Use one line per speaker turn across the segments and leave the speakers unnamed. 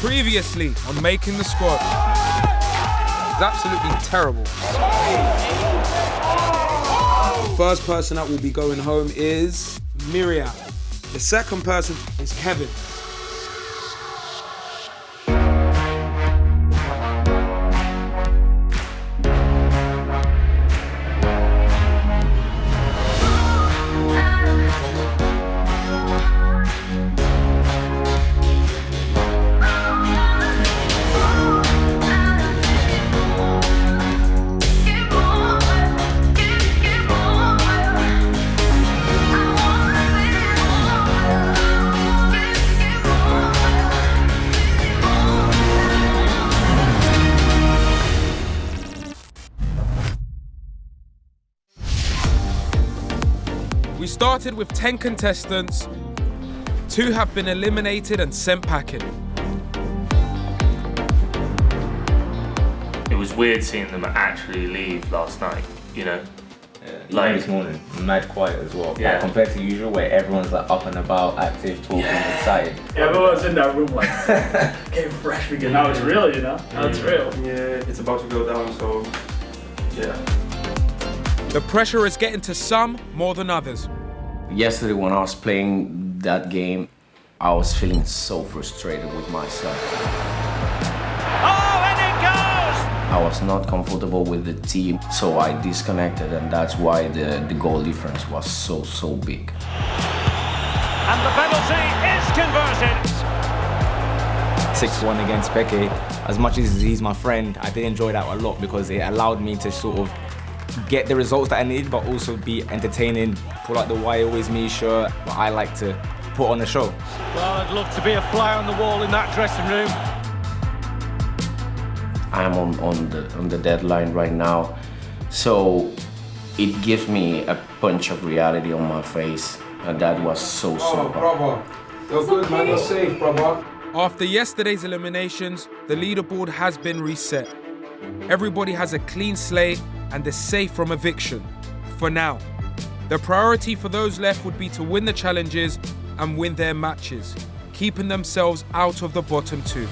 Previously on Making the Squad. It's absolutely terrible. First person that will be going home is Miriam. The second person is Kevin. Started with 10 contestants. Two have been eliminated and sent packing.
It was weird seeing them actually leave last night, you know?
Like
Like-
this morning, mad quiet as well.
Yeah.
Like, compared to usual, where everyone's like up and about, active, talking, excited.
Everyone's in that room like getting fresh again. Now it's real, you know? Now it's real.
Yeah, it's about to go down, so yeah.
The pressure is getting to some more than others.
Yesterday, when I was playing that game, I was feeling so frustrated with myself.
Oh, and it goes!
I was not comfortable with the team, so I disconnected, and that's why the, the goal difference was so, so big.
And the penalty is converted.
6-1 against Becky. As much as he's my friend, I did enjoy that a lot because it allowed me to sort of get the results that I need, but also be entertaining, pull out the why always me shirt, but I like to put on the show.
Well, I'd love to be a fly on the wall in that dressing room.
I'm on, on the on the deadline right now, so it gives me a punch of reality on my face, and that was so so hard.
brother. You're good, man. You're safe, brother. After yesterday's eliminations, the leaderboard has been reset. Everybody has a clean slate and is safe from eviction. For now. The priority for those left would be to win the challenges and win their matches, keeping themselves out of the bottom two.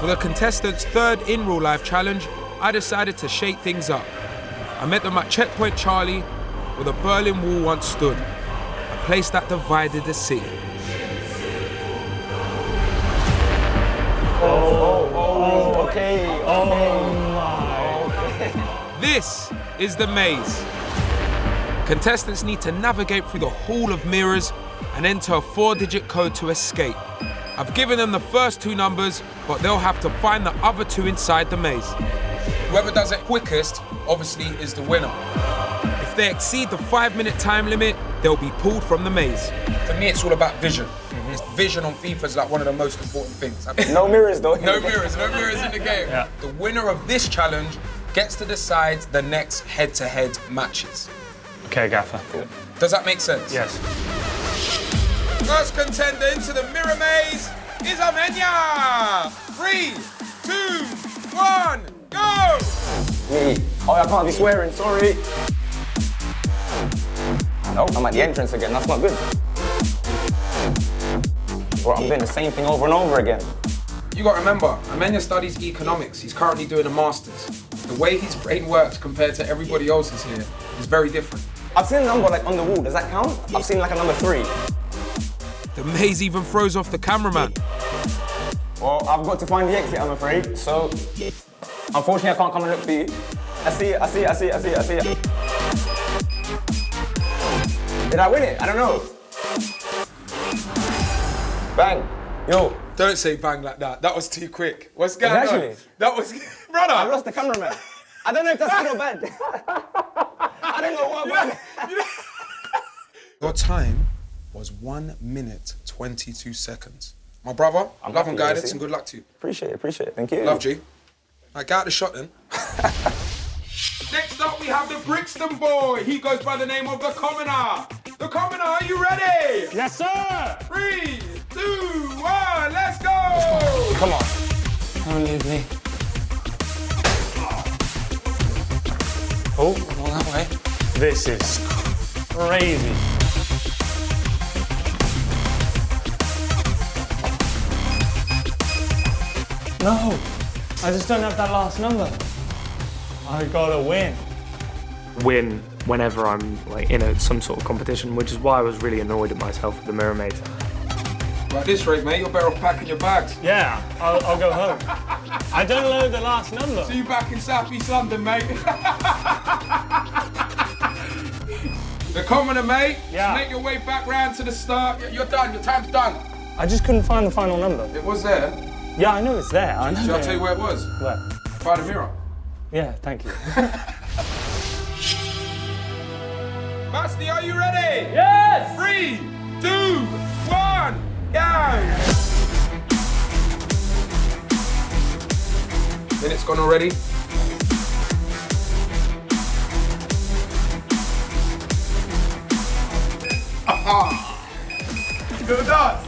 For the contestants' third in real life challenge, I decided to shake things up. I met them at Checkpoint Charlie, where the Berlin Wall once stood, a place that divided the city. This is the maze. Contestants need to navigate through the Hall of Mirrors and enter a four digit code to escape. I've given them the first two numbers, but they'll have to find the other two inside the maze. Whoever does it quickest, obviously, is the winner. If they exceed the five minute time limit, they'll be pulled from the maze. For me, it's all about vision. Mm-hmm. It's vision on FIFA is like one of the most important things.
No mirrors though.
No mirrors, no mirrors in the game. The winner of this challenge gets to decide the next head-to-head matches.
Okay, Gaffer.
Does that make sense?
Yes.
First contender into the mirror maze is Amenya. Three, two, one, go!
Me. Oh, I can't be swearing, sorry. No, I'm at the entrance again, that's not good. Bro, I'm doing the same thing over and over again.
You got to remember, Amenya studies economics. He's currently doing a master's. The way his brain works compared to everybody else's here is very different.
I've seen a number like on the wall, does that count? I've seen like a number three.
The maze even throws off the cameraman.
Well, I've got to find the exit, I'm afraid. So, unfortunately, I can't come and look for you. I see it, I see it, I see it, I see it, I see it. Did I win it? I don't know. Bang. Yo,
Don't say bang like that. That was too quick. What's going on? That was, brother.
I lost the cameraman. I don't know if that's good or bad. I don't know what bad.
Your time was one minute, 22 seconds. My brother,
I'm
love and guidance and good luck to you.
Appreciate it, appreciate it. Thank you.
Love G. Right, get out the shot then. Next up, we have the Brixton boy. He goes by the name of the Commoner. The Commoner, are you ready?
Yes, sir!
Three, two, one, let's go!
Come on. Don't leave me.
Oh, that way.
This is crazy.
No, I just don't have that last number. I gotta win.
Win whenever I'm like in a, some sort of competition, which is why I was really annoyed at myself with the Mirror Maze.
At this rate, mate, you're better off packing your bags.
Yeah, I'll, I'll go home. I don't know the last number.
See you back in South East London, mate. the commoner, mate.
Yeah.
Just make your way back round to the start. You're done. Your time's done.
I just couldn't find the final number.
It was there.
Yeah, I know it's there. I know.
Shall I tell you where it was?
Where?
By the mirror.
Yeah, thank you.
Basti, are you ready? Yes! Three, two, one, go! Minute's gone already. Aha! Good dance.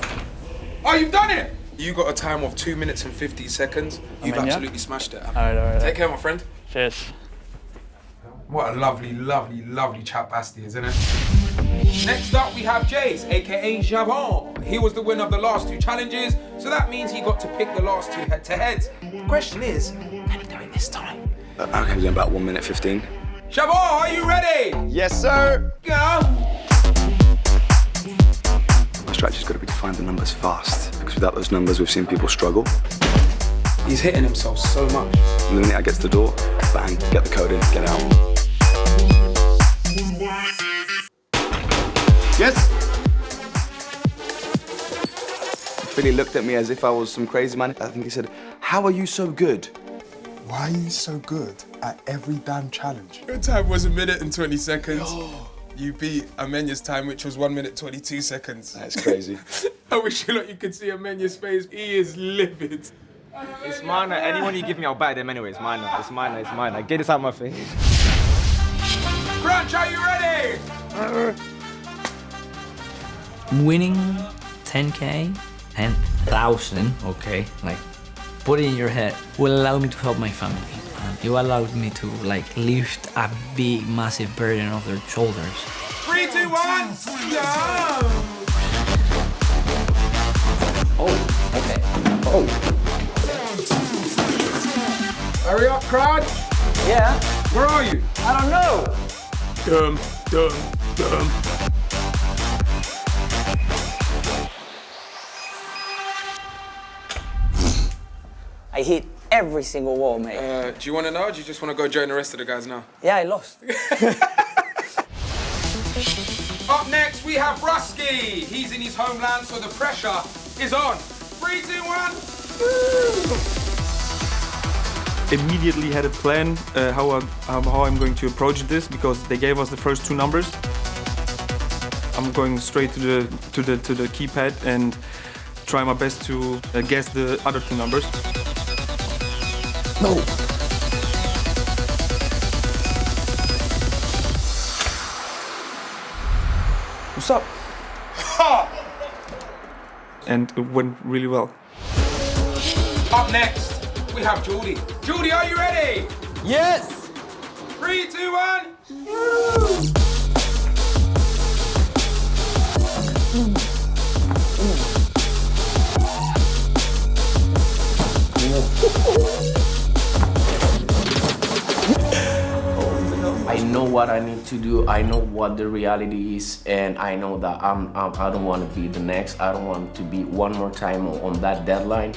Oh, you've done it! You got a time of two minutes and 50 seconds. You've
in, yeah?
absolutely smashed it.
All right, all right.
Take care, my friend.
Cheers.
What a lovely, lovely, lovely chap Basti is, isn't it? Next up, we have Jace, aka Javon. He was the winner of the last two challenges, so that means he got to pick the last two head-to-heads. Question is, can he do it this time?
I can do about 1 minute 15.
Javon, are you ready?
Yes, sir!
Go!
My strategy's got to be to find the numbers fast, because without those numbers, we've seen people struggle.
He's hitting himself so much.
And the minute I get to the door, bang, get the code in, get out. Yes! Philly looked at me as if I was some crazy man. I think he said, How are you so good?
Why are you so good at every damn challenge?
Your time was a minute and 20 seconds. You beat Amenya's time, which was 1 minute 22 seconds.
That's crazy.
I wish you lot you could see Amenya's face. He is livid.
It's mine. Anyone you give me, I'll buy them anyway. It's mine. It's mine. It's mine. Like, get this out of my face.
Crunch, are you ready?
Uh, winning 10k and 1000 okay like put it in your head will allow me to help my family uh, and it will allow me to like lift a big massive burden off their shoulders
Three, two, one, go!
Oh, okay. Oh,
Hurry up, crowd.
Yeah,
Where are you?
I don't know.
Dum, dum, dum.
I hit every single wall, mate.
Uh, do you want to know or do you just want to go join the rest of the guys now?
Yeah, I lost.
Up next, we have Brusky. He's in his homeland, so the pressure is on. Three, two, one.
Immediately had a plan uh, how, I, um, how I'm going to approach this because they gave us the first two numbers. I'm going straight to the to the to the keypad and try my best to uh, guess the other two numbers.
No!
What's up? and it went really well.
Up next, we have Judy. Judy, are you ready?
Yes.
Three, two, one.
I know what I need to do. I know what the reality is, and I know that I'm, I'm I don't want to be the next. I don't want to be one more time on, that deadline.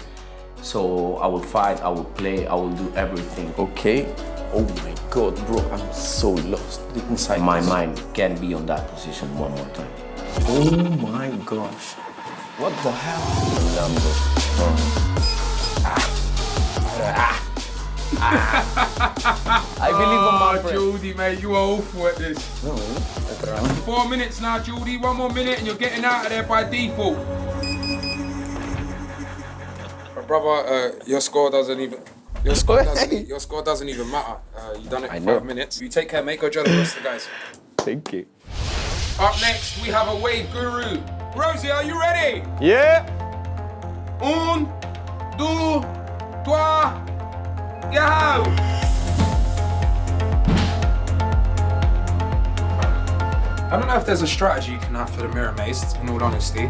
So I will fight. I will play. I will do everything.
Okay. Oh my god, bro, I'm so lost. Inside
My
this.
mind can't be on that position one more time.
Oh my gosh. What the hell?
Number. Ah. Ah.
I believe on my
Oh,
friend.
Geordie, mate, you are awful at this. Four minutes now, Judy. One more minute and you're getting out of there by default. Brother, uh, your score doesn't even. Your score doesn't. Your score doesn't even matter. Uh, you done it
I
in five minutes. You take care, mate. Go join the rest of the guys.
Thank you.
Up next, we have a wave guru. Rosie, are you ready?
Yeah.
Un, deux, trois, go! I don't know if there's a strategy you can have for the mirror maze, in all honesty. You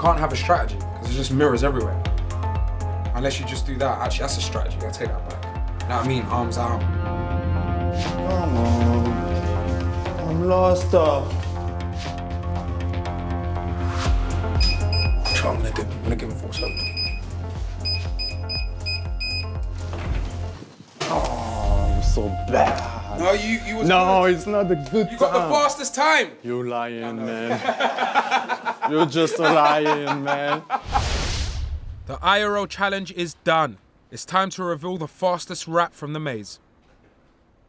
can't have a strategy, because there's just mirrors everywhere. Unless you just do that. Actually, that's a strategy. I take that back. You know what I mean? Arms out.
Come on. I'm lost.
Try, I'm gonna do. I'm gonna
so bad.
No, you, you was
No,
good.
it's not a good
You got the fastest time.
You're lying, man. You're just a lying, man.
The IRL challenge is done. It's time to reveal the fastest rap from the maze.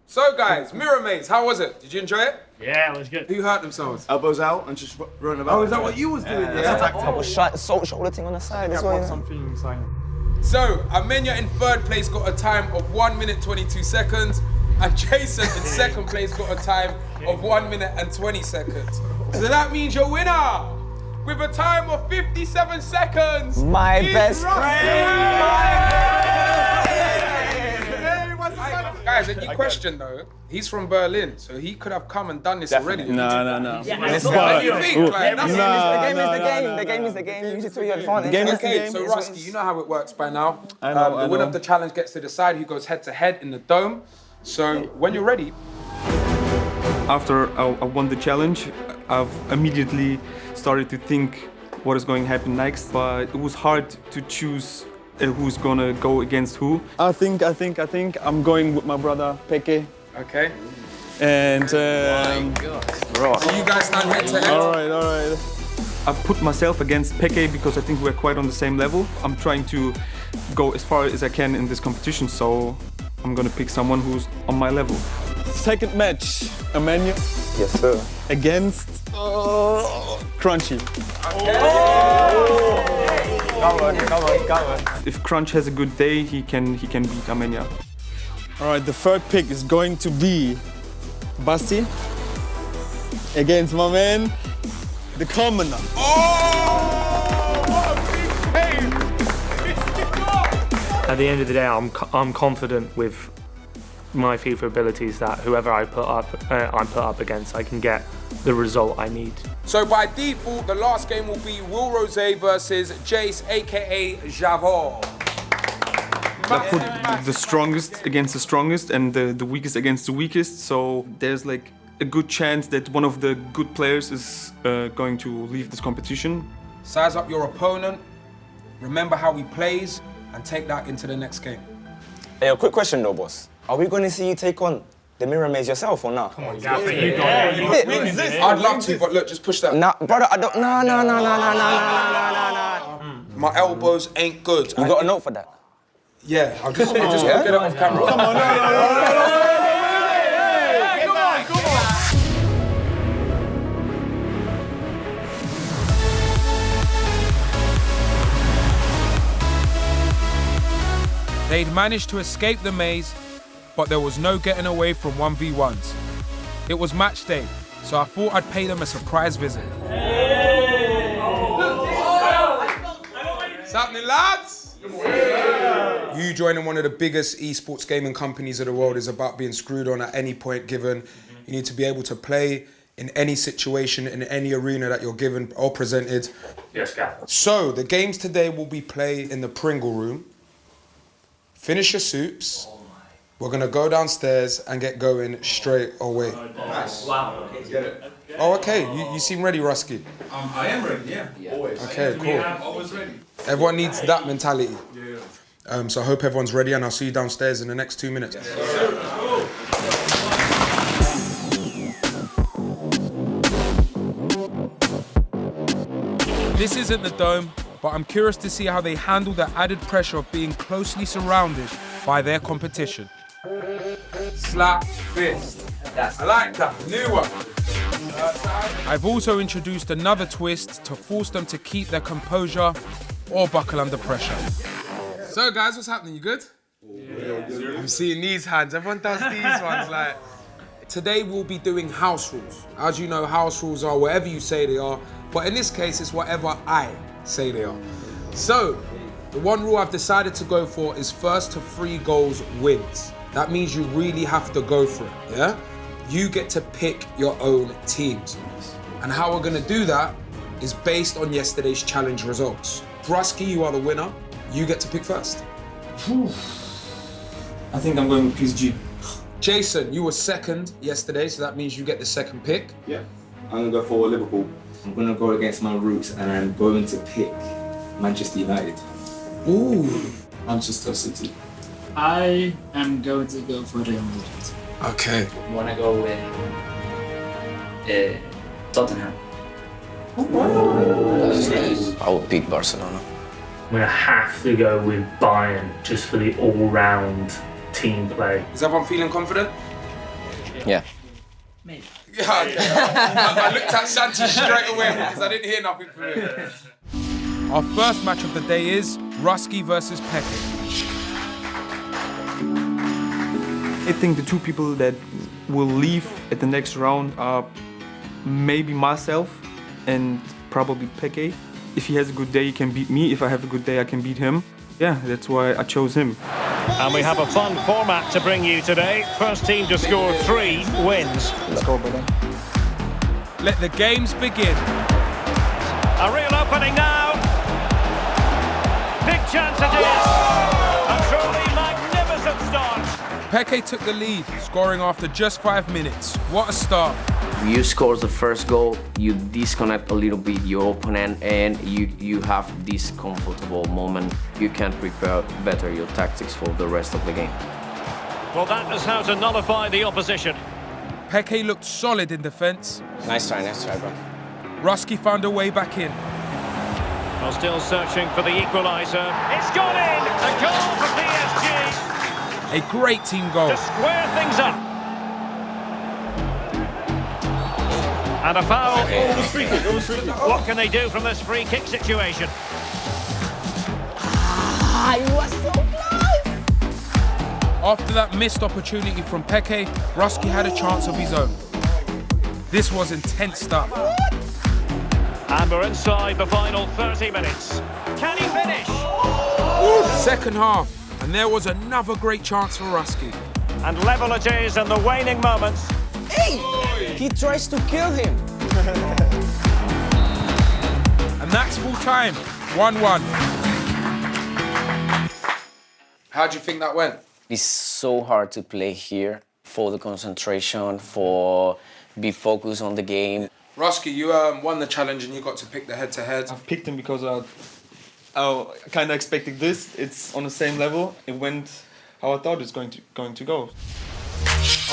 So, guys, Mirror Maze, how was it? Did you enjoy it?
Yeah, it was good.
Who hurt themselves?
Elbows out and just running about.
Oh, is that what you was doing? Yeah.
Couple oh. shot, salt shoulder thing on the side as well. you know?
something inside.
So, Amenya in third place got a time of 1 minute 22 seconds, and Jason in second place got a time of 1 minute and 20 seconds. So that means your winner with a time of 57 seconds.
My
is
best
Guys, and you question though, he's from Berlin, so he could have come and done this already.
No, no, no.
Let's
What do you think? Like,
The
that's-
game is the
no,
game.
no,
The game is the game. Use it to your advantage.
game is the
Okay,
game.
so Rusty, you know how it works by now.
I know,
Um, the
I
winner of the challenge gets to decide who goes head to head in the dome. So when you're ready,
After I, I won the challenge, I've immediately started to think what is going to happen next. But it was hard to choose who's gonna go against who.
I think, I think, I think I'm going with my brother Peke.
okay.
And um,
So you guys stand head to head.
all right, all right.
I've put myself against Peke because I think we're quite on the same level. I'm trying to go as far as I can in this competition, so I'm gonna pick someone who's on my level.
Second match, Amenya
Yes, sir.
against uh, Crunchy.
Come on, come on, come on.
If Crunch has a good day, he can he can beat Amenya.
All right, the third pick is going to be Basti against my man, the Commoner.
At the end of the day, I'm, I'm confident with my FIFA abilities that whoever I put up, uh, I'm put up against, I can get the result I need.
So by default, the last game will be Will Rose versus Jace, aka Javor.
I put the strongest against the strongest and the, the weakest against the weakest. So there's like a good chance that one of the good players is uh, going to leave this competition.
Size up your opponent, remember how he plays, and take that into the next game.
Hey, a quick question though, boss. Are we going to see you take on the Mirror Maze yourself or not? Come on,
I'd love to, but look, just push that.
Nah, brother, I don't. Nah, nah, nah, nah, nah, nah, nah, nah, nah, nah.
My elbows ain't good.
You got a note for that?
Yeah, I'll just, I'll just get it off camera. Come on, They'd managed to escape the maze, but there was no getting away from 1v1s. It was match day, so I thought I'd pay them a surprise visit. What's happening, lads? You joining one of the biggest esports gaming companies of the world is about being screwed on at any point given. You need to be able to play in any situation, in any arena that you're given or presented.
Yes, Gaff.
So, the games today will be played in the Pringle room. Finish your soups. We're gonna go downstairs and get going straight away. Nice.
Wow. Okay.
Oh, okay. You, you seem ready, Rusky.
Um, I am ready, yeah. Always.
Okay, cool.
Always ready.
Everyone needs that mentality. Yeah. Um, so I hope everyone's ready, and I'll see you downstairs in the next two minutes. This isn't the dome, but I'm curious to see how they handle the added pressure of being closely surrounded by their competition. Slap fist. I like that. New one. I've also introduced another twist to force them to keep their composure or buckle under pressure. So, guys, what's happening? You good? I'm seeing these hands. Everyone does these ones. Like today, we'll be doing house rules. As you know, house rules are whatever you say they are, but in this case, it's whatever I say they are. So, the one rule I've decided to go for is first to three goals wins. That means you really have to go for it. Yeah. You get to pick your own teams. And how we're gonna do that is based on yesterday's challenge results. Brusky, you are the winner. You get to pick first.
I think I'm going with PSG.
Jason, you were second yesterday, so that means you get the second pick.
Yeah. I'm gonna go for Liverpool.
I'm gonna go against my roots and I'm going to pick Manchester United.
Ooh.
Manchester City.
I am going to go for Real Madrid.
Okay.
Wanna go with uh, Tottenham.
I would pick Barcelona.
I'm going to have to go with Bayern just for the all-round team play.
Is everyone feeling confident?
Yeah.
Yeah. I, I looked at Santi straight away because I didn't hear nothing from him. Our first match of the day is Ruski versus Peke.
I think the two people that will leave at the next round are maybe myself and probably Peke. If he has a good day, he can beat me. If I have a good day, I can beat him. Yeah, that's why I chose him.
And we have a fun format to bring you today. First team to score three wins.
Let's go, brother.
Let the games begin.
A real opening now. Big chance it is.
Peke took the lead, scoring after just five minutes. What a start.
You score the first goal, you disconnect a little bit your opponent and you, you have this comfortable moment. You can prepare better your tactics for the rest of the game.
Well, that is how to nullify the opposition.
Peke looked solid in defence.
Nice try, nice try, bro.
Ruski found a way back in.
While still searching for the equaliser. It's gone in! A goal for PSG
A great team goal.
to square things up. And a foul. What can they do from this free kick situation?
After that missed opportunity from Peke, Ruski had a chance of his own. This was intense stuff.
And we're inside the final 30 minutes. Can he finish?
Second half, and there was another great chance for Ruski.
And level it is in the waning moments.
Hey! He tries to kill him.
And that's full time, 1-1. How do you think that went?
It's so hard to play here for the concentration, for be focused on the game.
Ruski, you um, won the challenge and you got to pick the head-to-head.
I've picked him because I, I kind of expected this. It's on the same level. It went how I thought it was going to going to go.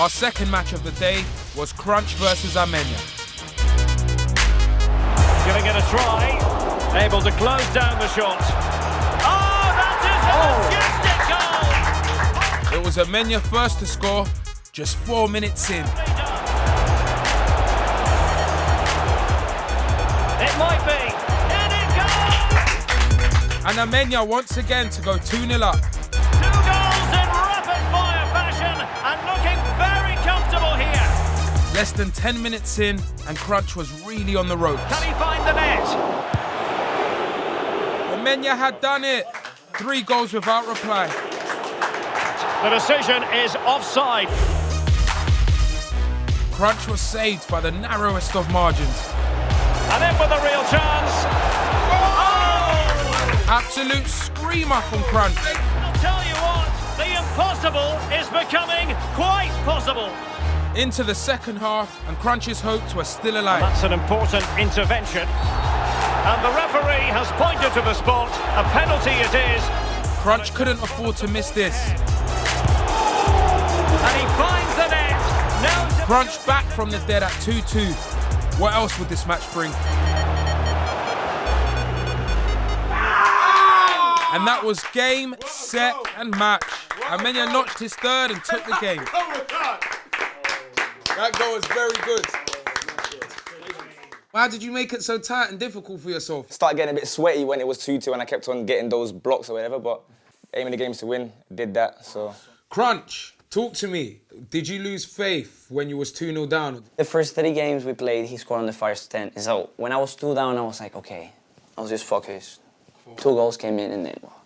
Our second match of the day was Crunch versus Amenya.
Giving it a try. Able to close down the shot. Oh, that is a oh. majestic goal!
It was Amenya first to score, just four minutes in.
It might be. And
Amenya once again to go 2-0 up.
Two goals in rapid fire fashion and looking very comfortable here.
Less than 10 minutes in, and Crunch was really on the ropes.
Can he find the net?
Amenya had done it. Three goals without reply.
The decision is offside.
Crunch was saved by the narrowest of margins.
And in with a real chance. Oh!
Absolute screamer from Crunch.
I'll tell you what, the impossible is becoming quite possible.
Into the second half, and Crunch's hopes were still alive.
That's an important intervention. And the referee has pointed to the spot. A penalty it is.
Crunch couldn't afford to miss this.
And he finds the net. Now
Crunch back from the dead at 2-2. What else would this match bring? And that was game, set, and match. Amenya notched his third and took the oh game. That goal was very good. Why did you make it so tight and difficult for yourself?
Started getting a bit sweaty when it was 2-2 and I kept on getting those blocks or whatever, but aiming the games to win, did that, so.
Crunch, talk to me. Did you lose faith when you was 2-0 down?
The first three games we played, he scored on the first 10. So when I was 2 down, I was like, okay, I was just focused. Two goals came in and then, well,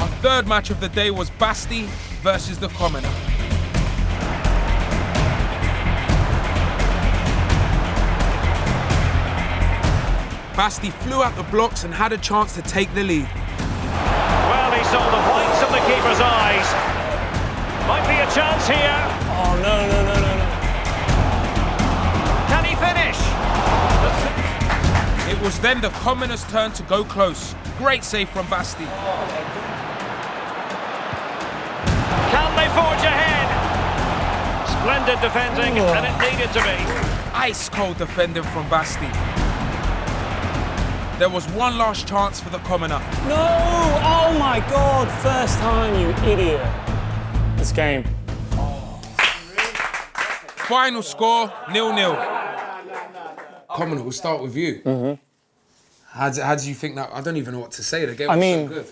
Our third match of the day was Basti versus the Commoner. Basti flew out the blocks and had a chance to take the lead.
Well, he saw the whites of the keeper's eyes. Might be a chance here.
Oh, no, no, no, no, no.
Can he finish?
It was then the commoner's turn to go close. Great save from Basti.
Can they forge ahead? Splendid defending, and it needed to be.
Ice cold defending from Basti. There was one last chance for the commoner.
No! Oh my god! First time, you idiot. This game.
Final score, nil-nil. Commoner, we'll start with you.
Mm-hmm.
How, do, how do you think that? I don't even know what to say. The game
I
was
mean,
so good.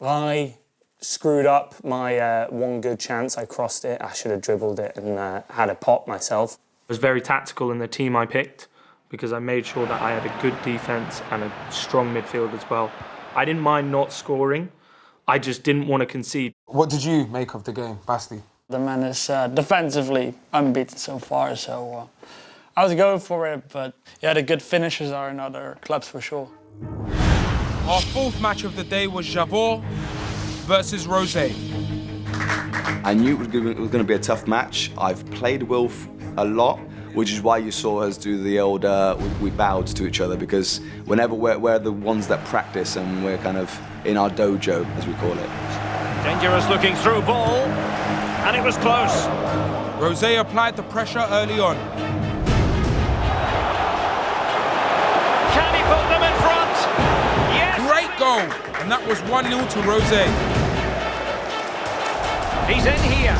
I screwed up my uh, one good chance. I crossed it. I should have dribbled it and uh, had a pop myself.
I was very tactical in the team I picked because I made sure that I had a good defense and a strong midfield as well. I didn't mind not scoring. I just didn't want to concede.
What did you make of the game, Basti?
The man is uh, defensively unbeaten so far, so uh, I was going for it, but yeah, the good finishes are in other clubs for sure.
Our fourth match of the day was Javor versus Rose.
I knew it was going to be a tough match. I've played Wilf a lot, which is why you saw us do the old, uh, we, we, bowed to each other because whenever we're, we're the ones that practice and we're kind of in our dojo, as we call it.
Dangerous looking through ball, and it was close.
Rose applied the pressure early on. Goal! And that was 1-0 to Rose.
He's in here.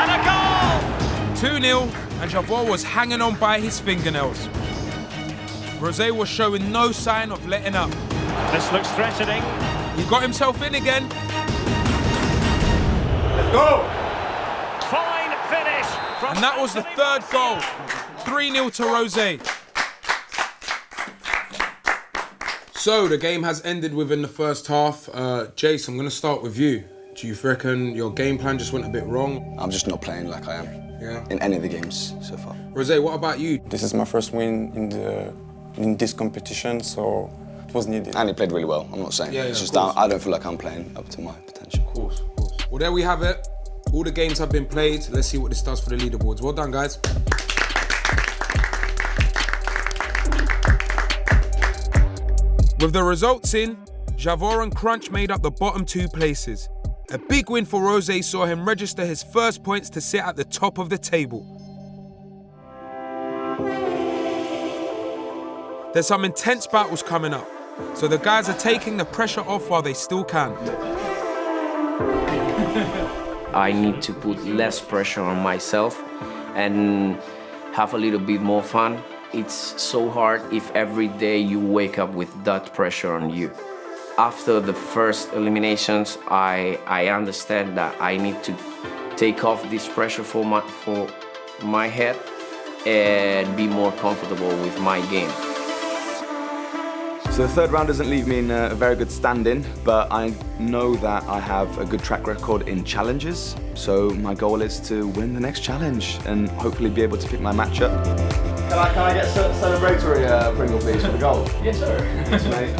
And a goal!
2-0, and Javor was hanging on by his fingernails. Rose was showing no sign of letting up.
This looks threatening.
He got himself in again.
Let's go! Fine finish.
And that was the third goal. 3-0 to Rose. So the game has ended within the first half. Uh, Jace, I'm going to start with you. Do you reckon your game plan just went a bit wrong?
I'm just not playing like I am.
Yeah.
In any of the games so far.
Rose, what about you?
This is my first win in the in this competition, so it was needed.
And he played really well. I'm not saying.
Yeah, yeah,
it's just I, I don't feel like I'm playing up to my potential.
Of course, of course. Well, there we have it. All the games have been played. Let's see what this does for the leaderboards. Well done, guys. With the results in, Javor and Crunch made up the bottom two places. A big win for Rose saw him register his first points to sit at the top of the table. There's some intense battles coming up, so the guys are taking the pressure off while they still can.
I need to put less pressure on myself and have a little bit more fun. It's so hard if every day you wake up with that pressure on you after the first eliminations, I, I understand that I need to take off this pressure for my, for my head and be more comfortable with my game.
So the third round doesn't leave me in a very good standing, but I know that I have a good track record in challenges. So my goal is to win the next challenge and hopefully be able to pick my matchup. Can I, can I get a celebratory uh, Pringle please for the goal?
yes sir.
Thanks mate.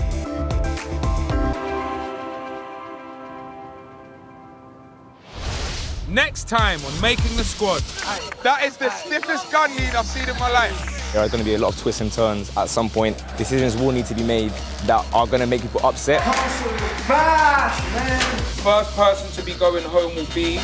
Next time on Making the Squad. That is the stiffest gun lead I've seen in my life.
There are going to be a lot of twists and turns at some point. Decisions will need to be made that are going to make people upset.
First person to be going home will be...